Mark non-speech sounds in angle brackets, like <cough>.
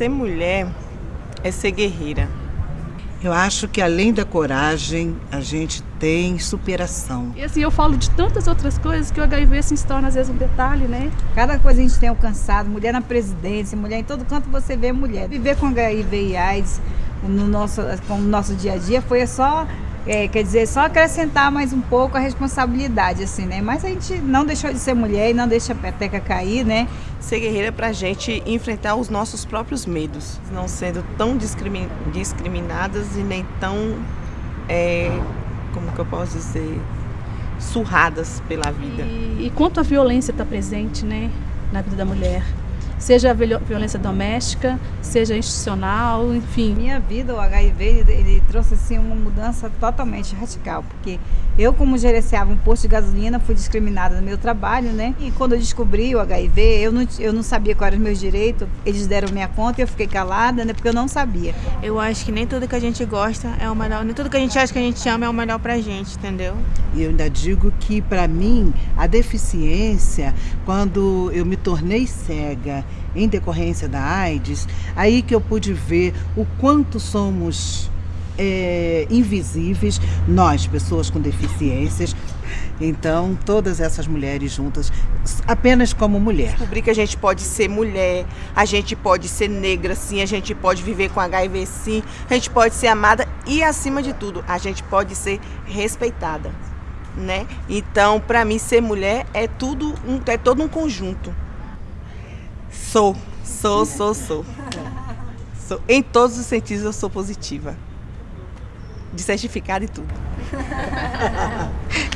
ser mulher é ser guerreira. Eu acho que além da coragem, a gente tem superação. E assim, eu falo de tantas outras coisas que o HIV assim, se torna às vezes um detalhe, né? Cada coisa a gente tem alcançado, mulher na presidência, mulher em todo canto você vê mulher. Viver com HIV e AIDS no nosso, com o nosso dia a dia foi só é, quer dizer, só acrescentar mais um pouco a responsabilidade, assim, né? Mas a gente não deixou de ser mulher e não deixa a peteca cair, né? Ser guerreira é pra gente enfrentar os nossos próprios medos, não sendo tão discrimin discriminadas e nem tão, é, como que eu posso dizer, surradas pela vida. E, e quanto a violência está presente, né, na vida da mulher? Seja a violência doméstica, seja institucional, enfim. Minha vida, o HIV, ele, ele, trouxe assim uma mudança totalmente radical, porque eu como gerenciava um posto de gasolina, fui discriminada no meu trabalho, né? E quando eu descobri o HIV, eu não, eu não sabia quais eram os meus direitos, eles deram minha conta e eu fiquei calada, né? Porque eu não sabia. Eu acho que nem tudo que a gente gosta é o melhor, nem tudo que a gente acha que a gente ama é o melhor pra gente, entendeu? E eu ainda digo que para mim a deficiência, quando eu me tornei cega em decorrência da AIDS, aí que eu pude ver o quanto somos é, invisíveis, nós, pessoas com deficiências. Então, todas essas mulheres juntas, apenas como mulher. Descobrir que a gente pode ser mulher, a gente pode ser negra sim, a gente pode viver com HIV sim, a gente pode ser amada e, acima de tudo, a gente pode ser respeitada. Né? Então, para mim, ser mulher é tudo, um, é todo um conjunto. Sou, sou, sou, sou. sou. Em todos os sentidos eu sou positiva. De certificado e tudo. <laughs>